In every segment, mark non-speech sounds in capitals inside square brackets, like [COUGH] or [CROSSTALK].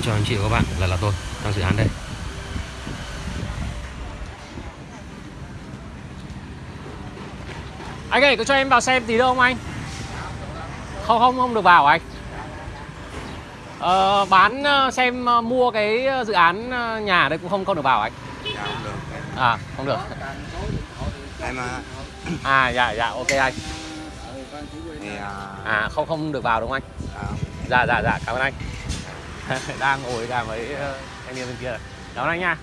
Xin chào anh chị và các bạn, lại là tôi, đang dự án đây. Anh ơi, có cho em vào xem tí được không anh? Không, không, không được vào anh. Ờ, Bán ờ, xem ờ, mua cái dự án ờ, nhà đây cũng không không được vào anh. Dạ À, không được. Em à, À, dạ, dạ, ok anh. Thì, à, À, không không được vào đúng không anh? à, Dạ, dạ, dạ, cảm ơn anh [LAUGHS] Đang ngồi cả với ờ, anh em bên kia. Rồi Cảm ơn anh nha.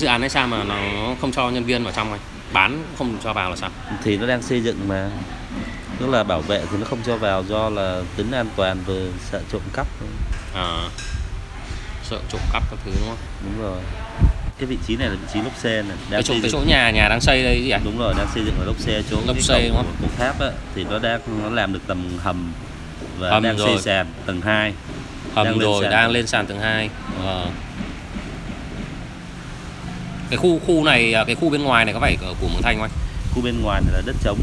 Dự án này sao mà nó không cho nhân viên vào trong anh? Bán không cho vào là sao? thì nó đang xây dựng mà tức là bảo vệ thì nó không cho vào do là tính an toàn và sợ trộm cắp. À, sợ trộm cắp các thứ đúng không? đúng rồi cái vị trí này là vị trí lốp xe này đang Cái chỗ, cái chỗ nhà nhà đang xây đây gì anh? đúng rồi đang xây dựng ở lốp xe chỗ Lốp cái xe đúng không? của tháp á, thì nó đang nó làm được tầm hầm và Hầm đang rồi. xây sàn tầng 2 Hầm Đang lên rồi, sàn. đang lên sàn tầng 2 Ờ. Cái khu khu này, à, cái khu bên ngoài này có phải của Mường Thanh không anh? khu bên ngoài này là đất trống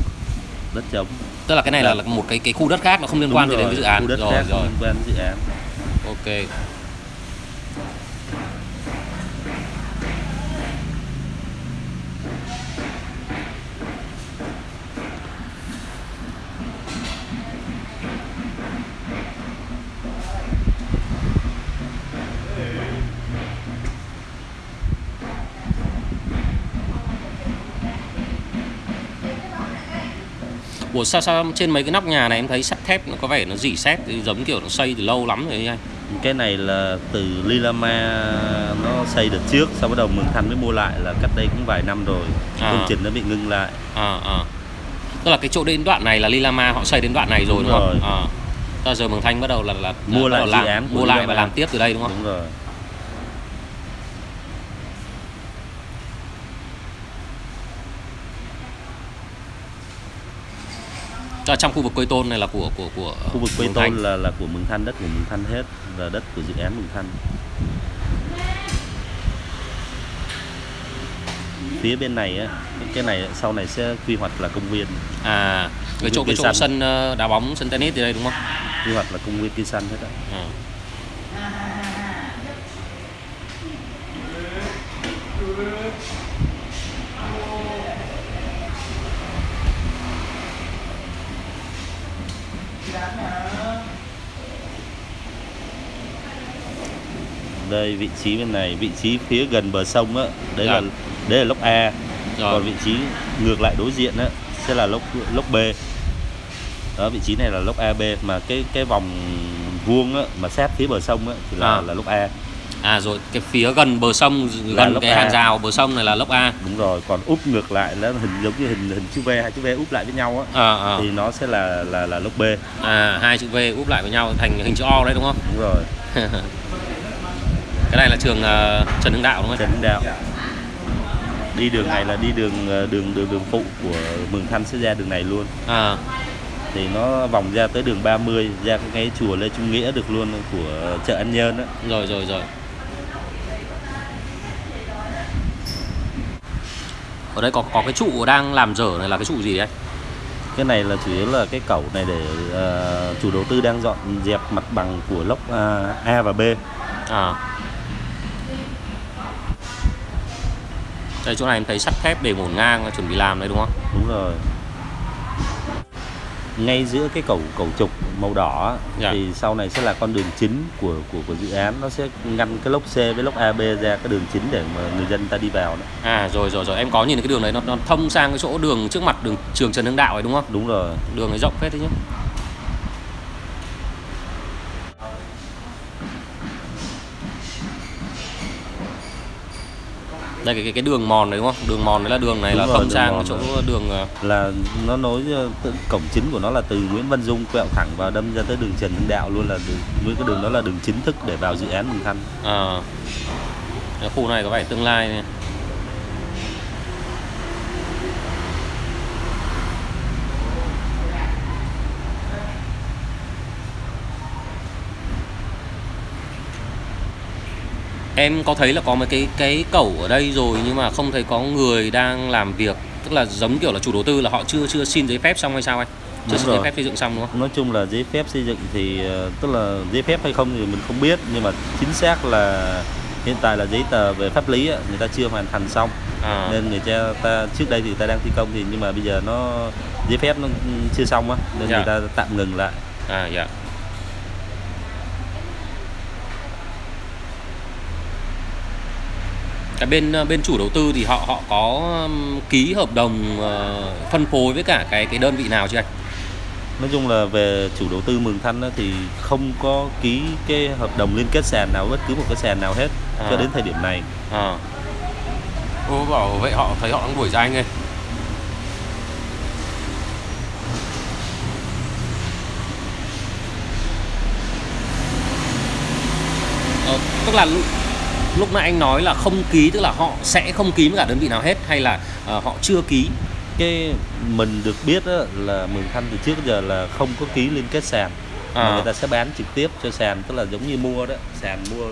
đất trống Tức là cái này là, là một cái cái khu đất khác nó không liên quan gì Đúng đến rồi, cái dự án khu đất rồi khác rồi. liên quan đến dự án Ok. Ủa sao sao trên mấy cái nóc nhà này em thấy sắt thép nó có vẻ nó dỉ thì giống kiểu nó xây từ lâu lắm rồi anh. cái này là từ Lilama nó xây được trước sau bắt đầu Mường Thanh mới mua lại là cách đây cũng vài năm rồi À. công trình nó bị ngưng lại À à. Tức là cái chỗ đến đoạn này là Lilama họ xây đến đoạn này rồi Đúng đúng, không? rồi. À. Tức là giờ Mường Thanh bắt đầu là là Mua lại đầu làm, dự án mua lại và làm tiếp từ đây đúng không? đúng rồi Là trong khu vực Quế Tôn này là của của của khu vực Mường Tôn Thanh. là là của Mường Thanh đất của Mường Thanh hết là đất của dự án Mường Thanh phía bên này cái- cái này sau này sẽ quy hoạch là công viên À, cái Khu chỗ cái chỗ sân ờ, đá bóng sân tennis thì đây đúng không? quy hoạch là công viên cây xanh hết á À. đây vị trí bên này vị trí phía gần bờ sông á đấy Dạ. là đấy là lốc A Rồi. còn vị trí ngược lại đối diện á sẽ là lốc lốc B đó vị trí này là lốc AB mà cái cái vòng vuông á mà sát phía bờ sông á thì là À. là lốc A À rồi cái phía gần bờ sông Là gần cái hàng rào bờ sông này là lốc A. đúng rồi còn úp ngược lại là hình giống như hình hình chữ V hai chữ V úp lại với nhau á À, à. thì nó sẽ là là là lốc B à hai chữ V úp lại với nhau thành hình chữ O đấy đúng không? đúng rồi [LAUGHS] Cái này là trường ờ, Trần Hưng Đạo đúng không? Trần Hưng Đạo đi đường này là đi đường đường đường đường phụ của Mường Thanh sẽ ra đường này luôn À, thì nó vòng ra tới đường 30 ra cái, chùa Lê Trung Nghĩa được luôn của chợ An Nhơn á rồi rồi rồi. Ở đây có có cái trụ đang làm dở này là cái trụ gì đấy? cái này là chủ yếu là cái cẩu này để ờ, chủ đầu tư đang dọn dẹp mặt bằng của lốc ờ, A và B. À. Đây chỗ này em thấy sắt thép để ngổn ngang chuẩn bị làm đấy đúng không? Đúng rồi ngay giữa cái cẩu cẩu trục màu đỏ Dạ. thì sau này sẽ là con đường chính của của của dự án. Nó sẽ ngăn cái lốc C với lốc AB ra cái đường chính để mà người dân ta đi vào đó. à rồi rồi rồi. Em có nhìn thấy cái đường đấy nó, nó thông sang cái chỗ đường trước mặt đường trường Trần Hưng Đạo ấy đúng không? Đúng rồi. Đường ấy rộng phết đấy chứ đây cái, cái cái đường mòn đấy đúng không đường mòn đấy là đường này Đúng là rồi, đường sang chỗ rồi. đường ờ, là nó nối ờ, tự- cổng chính của nó là từ Nguyễn Văn Dung quẹo thẳng vào đâm ra tới đường Trần Hưng Đạo luôn là với cái đường đó là đường chính thức để vào dự án Mường Thanh ờ, cái khu này có vẻ tương lai này. Em có thấy là có mấy cái cái cẩu ở đây rồi nhưng mà không thấy có người đang làm việc tức là giống kiểu là chủ đầu tư là họ chưa chưa xin giấy phép xong hay sao anh? Chưa Đúng xin giấy phép xây dựng xong đúng không? Nói chung là giấy phép xây dựng thì ờ, tức là giấy phép hay không thì mình không biết nhưng mà chính xác là hiện tại là giấy tờ về pháp lý người ta chưa hoàn thành xong. À, nên người ta, ta trước đây thì ta đang thi công thì nhưng mà bây giờ nó giấy phép nó chưa xong á nên Dạ. người ta tạm ngừng lại. À dạ cái bên ờ, bên chủ đầu tư thì họ họ có ký hợp đồng ờ, phân phối với cả cái cái đơn vị nào chưa anh? Nói chung là về chủ đầu tư Mường Thanh thì không có ký cái hợp đồng liên kết sàn nào bất cứ một cái sàn nào hết À. cho đến thời điểm này. À. Ô bảo vậy họ thấy họ đang đuổi ra anh ơi. Ờ, tức là lúc, nãy anh nói là không ký tức là họ sẽ không ký với cả đơn vị nào hết hay là ờ, họ chưa ký cái mình được biết á, là Mường Thanh từ trước giờ là không có ký liên kết sàn mà À. người ta sẽ bán trực tiếp cho sàn tức là giống như mua đó sàn mua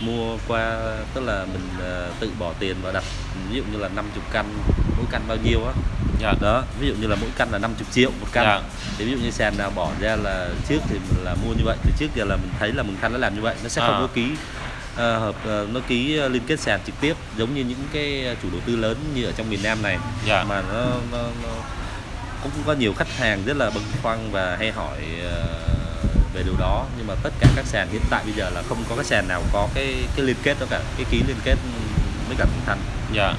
mua qua tức là mình ờ, tự bỏ tiền vào đặt ví dụ như là 50 căn mỗi căn bao nhiêu á dạ đó ví dụ như là mỗi căn là 50 triệu một căn Dạ. thì ví dụ như sàn nào bỏ ra là trước thì mình là mua như vậy từ trước giờ là mình thấy là Mường Thanh nó làm như vậy nó sẽ không À. có ký hợp ờ, nó ký ờ, liên kết sàn trực tiếp giống như những cái chủ đầu tư lớn như ở trong miền Nam này. Dạ. Mà nó, nó, nó cũng có nhiều khách hàng rất là băn khoăn và hay hỏi ờ, về điều đó. Nhưng mà tất cả các sàn hiện tại bây giờ là không có cái sàn nào có cái cái liên kết đó cả cái ký liên kết với cả Thanh dạ.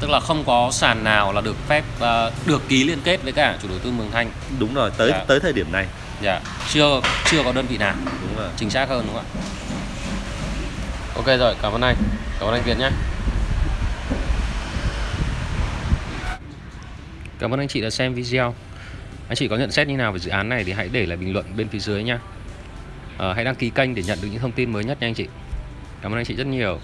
Tức là không có sàn nào là được phép ờ, được ký liên kết với cả chủ đầu tư Mường Thanh. Đúng rồi tới Dạ. tới thời điểm này. Dạ. Chưa chưa có đơn vị nào. Đúng rồi. Chính xác hơn đúng không ạ ok rồi cảm ơn anh. Cảm ơn anh Việt nhé. Cảm ơn anh chị đã xem video. Anh chị có nhận xét như nào về dự án này thì hãy để lại bình luận bên phía dưới nha à, ờ, hãy đăng ký kênh để nhận được những thông tin mới nhất nha anh chị. Cảm ơn anh chị rất nhiều.